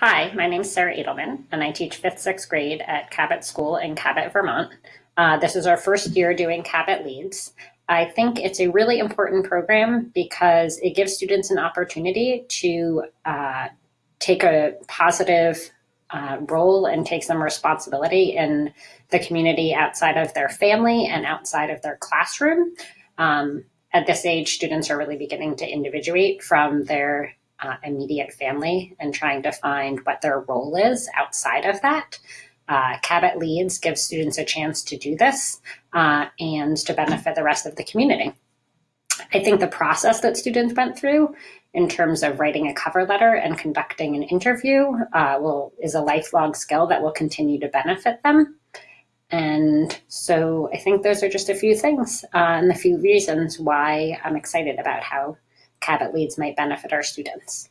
Hi, my name is Sarah Edelman, and I teach 5th, 6th grade at Cabot School in Cabot, Vermont. Uh, this is our first year doing Cabot Leads. I think it's a really important program because it gives students an opportunity to uh, take a positive uh, role and take some responsibility in the community outside of their family and outside of their classroom. Um, at this age, students are really beginning to individuate from their uh, immediate family and trying to find what their role is outside of that. Uh, Cabot Leads gives students a chance to do this uh, and to benefit the rest of the community. I think the process that students went through in terms of writing a cover letter and conducting an interview uh, will is a lifelong skill that will continue to benefit them. And so I think those are just a few things uh, and a few reasons why I'm excited about how Cabot Leads might benefit our students.